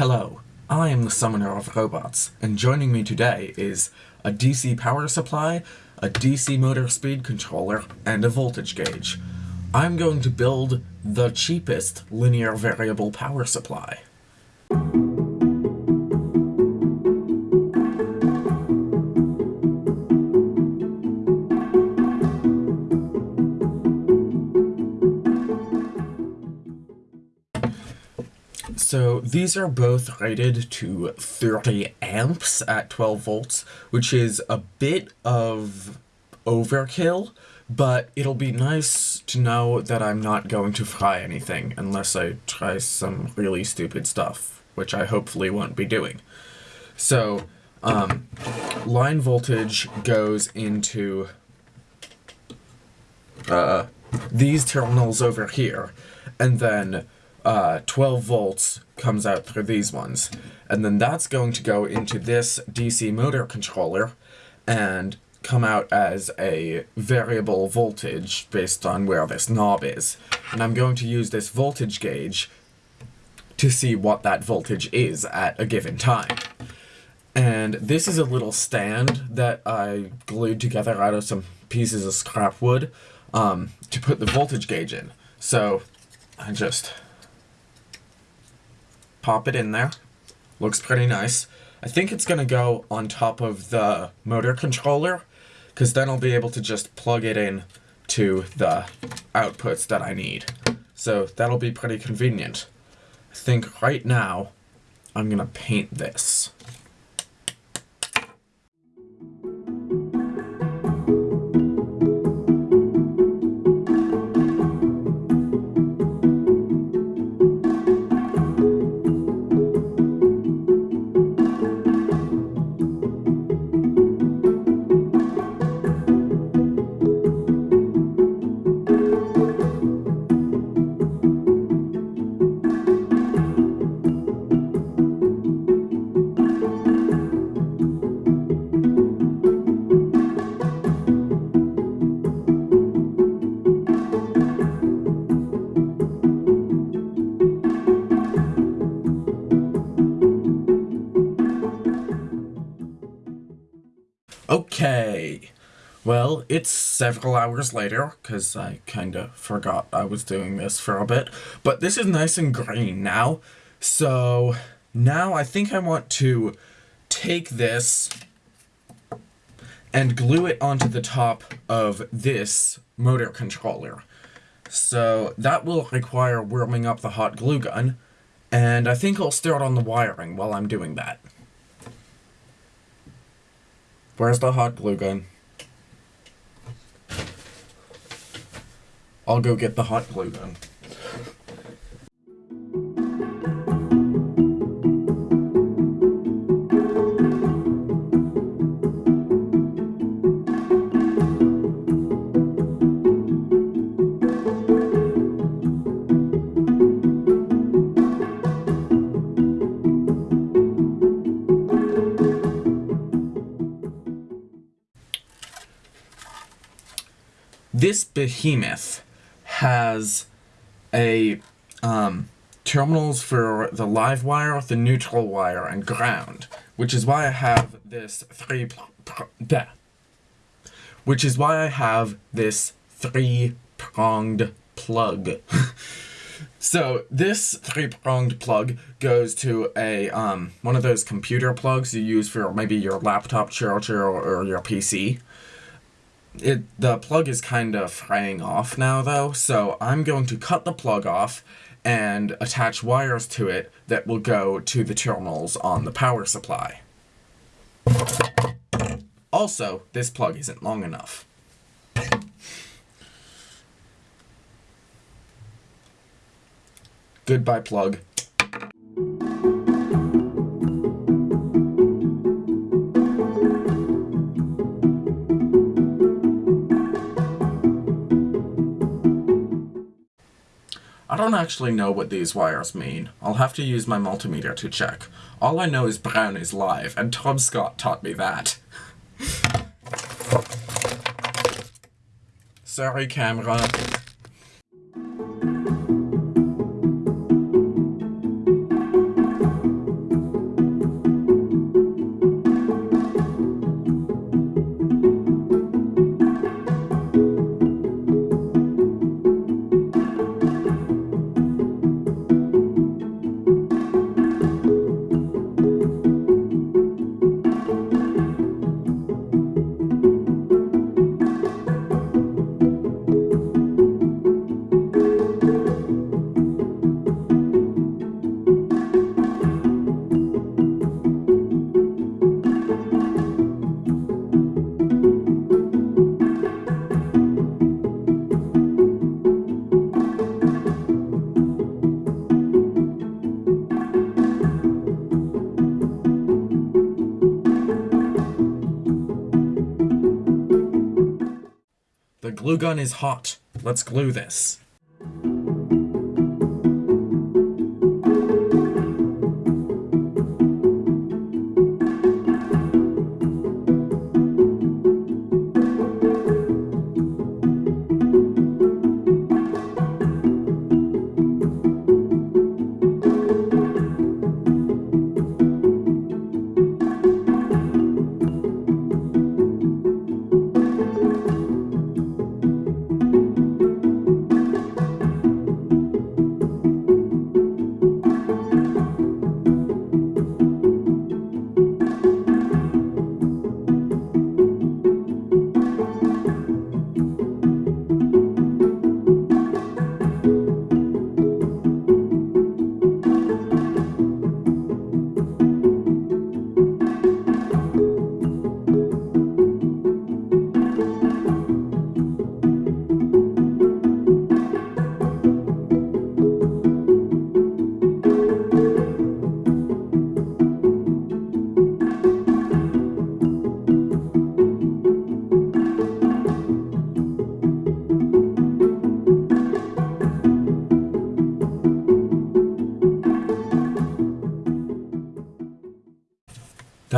Hello, I am the Summoner of Robots, and joining me today is a DC power supply, a DC motor speed controller, and a voltage gauge. I'm going to build the cheapest linear variable power supply. So these are both rated to 30 amps at 12 volts, which is a bit of overkill, but it'll be nice to know that I'm not going to fry anything unless I try some really stupid stuff, which I hopefully won't be doing. So, um, line voltage goes into uh, these terminals over here, and then uh, 12 volts comes out through these ones. And then that's going to go into this DC motor controller and come out as a variable voltage based on where this knob is. And I'm going to use this voltage gauge to see what that voltage is at a given time. And this is a little stand that I glued together out of some pieces of scrap wood um, to put the voltage gauge in. So I just pop it in there. Looks pretty nice. I think it's going to go on top of the motor controller, because then I'll be able to just plug it in to the outputs that I need. So that'll be pretty convenient. I think right now, I'm going to paint this. Okay. Well, it's several hours later, because I kind of forgot I was doing this for a bit. But this is nice and green now. So now I think I want to take this and glue it onto the top of this motor controller. So that will require warming up the hot glue gun, and I think I'll start on the wiring while I'm doing that. Where's the hot glue gun? I'll go get the hot glue gun. This behemoth has a um, terminals for the live wire, the neutral wire, and ground, which is why I have this three which is why I have this three-pronged plug. so this three-pronged plug goes to a um, one of those computer plugs you use for maybe your laptop charger or, or your PC. It The plug is kind of fraying off now, though, so I'm going to cut the plug off and attach wires to it that will go to the terminals on the power supply. Also, this plug isn't long enough. Goodbye, plug. Don't actually know what these wires mean. I'll have to use my multimeter to check. All I know is brown is live, and Tom Scott taught me that. Sorry, camera. Glue gun is hot. Let's glue this.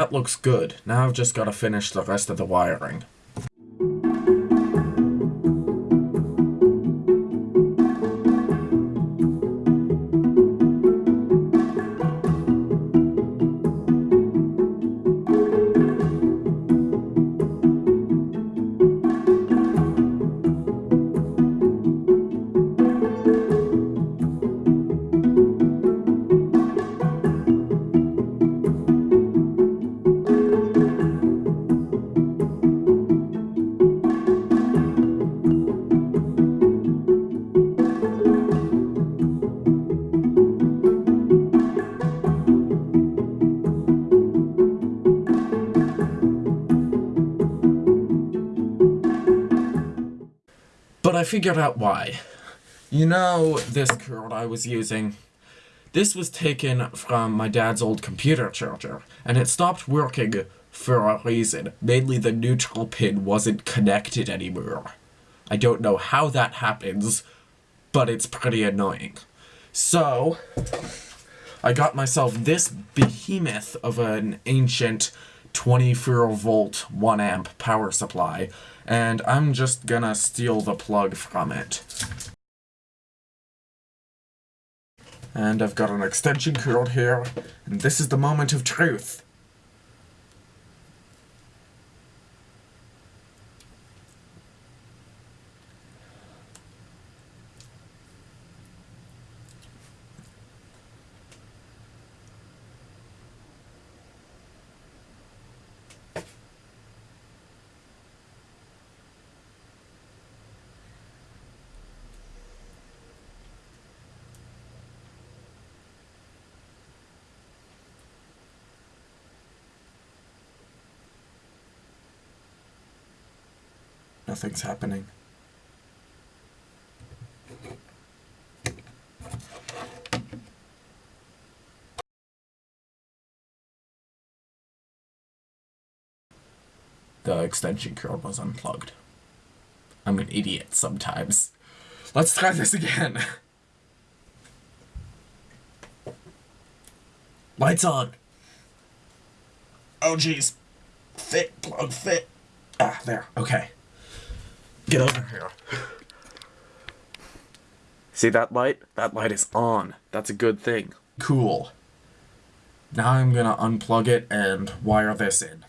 That looks good. Now I've just got to finish the rest of the wiring. I figured out why. You know this cord I was using? This was taken from my dad's old computer charger, and it stopped working for a reason. Mainly the neutral pin wasn't connected anymore. I don't know how that happens, but it's pretty annoying. So, I got myself this behemoth of an ancient 24 volt 1 amp power supply and I'm just gonna steal the plug from it. And I've got an extension cord here, and this is the moment of truth. Nothing's happening. The extension cord was unplugged. I'm an idiot sometimes. Let's try this again. Lights on. Oh jeez. Fit, plug, fit. Ah, there. Okay. Get over here. See that light? That light is on. That's a good thing. Cool. Now I'm gonna unplug it and wire this in.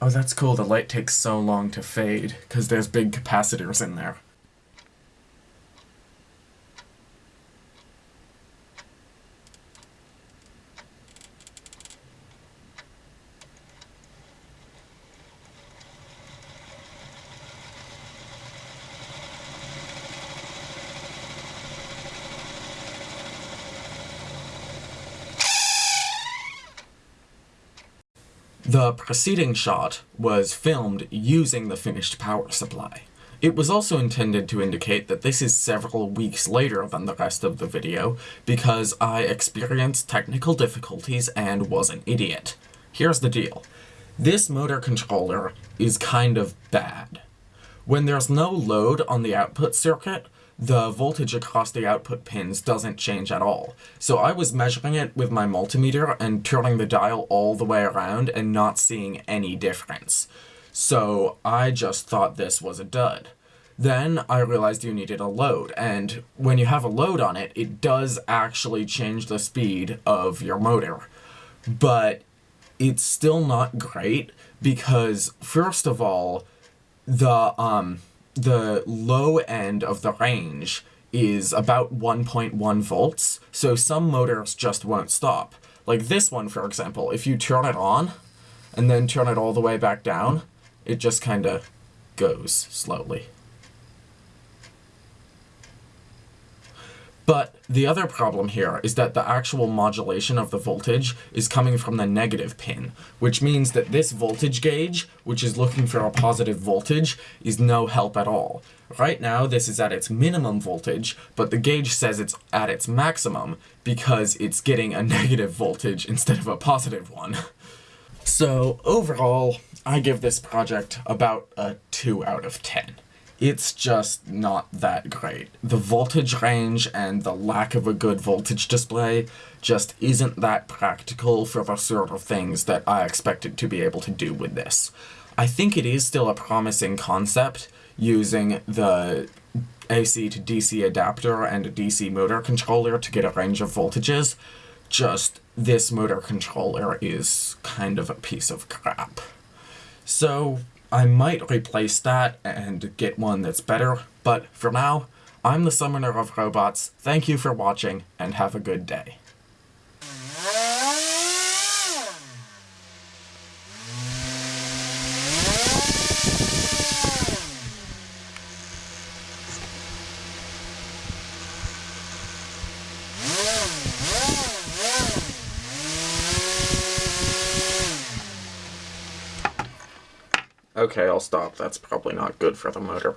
Oh, that's cool. The light takes so long to fade, because there's big capacitors in there. The preceding shot was filmed using the finished power supply. It was also intended to indicate that this is several weeks later than the rest of the video, because I experienced technical difficulties and was an idiot. Here's the deal. This motor controller is kind of bad. When there's no load on the output circuit, the voltage across the output pins doesn't change at all. So I was measuring it with my multimeter and turning the dial all the way around and not seeing any difference. So I just thought this was a dud. Then I realized you needed a load, and when you have a load on it, it does actually change the speed of your motor. But it's still not great because, first of all, the um, the low end of the range is about 1.1 volts, so some motors just won't stop. Like this one, for example, if you turn it on and then turn it all the way back down, it just kind of goes slowly. But the other problem here is that the actual modulation of the voltage is coming from the negative pin, which means that this voltage gauge, which is looking for a positive voltage, is no help at all. Right now, this is at its minimum voltage, but the gauge says it's at its maximum because it's getting a negative voltage instead of a positive one. So overall, I give this project about a 2 out of 10 it's just not that great. The voltage range and the lack of a good voltage display just isn't that practical for the sort of things that I expected to be able to do with this. I think it is still a promising concept using the AC to DC adapter and a DC motor controller to get a range of voltages, just this motor controller is kind of a piece of crap. So, I might replace that and get one that's better, but for now, I'm the Summoner of Robots, thank you for watching, and have a good day. Okay, I'll stop. That's probably not good for the motor.